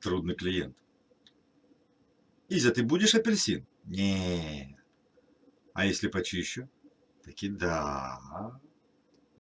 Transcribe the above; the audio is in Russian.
Трудный клиент. Изя, ты будешь апельсин? Не. А если почищу? Таки да.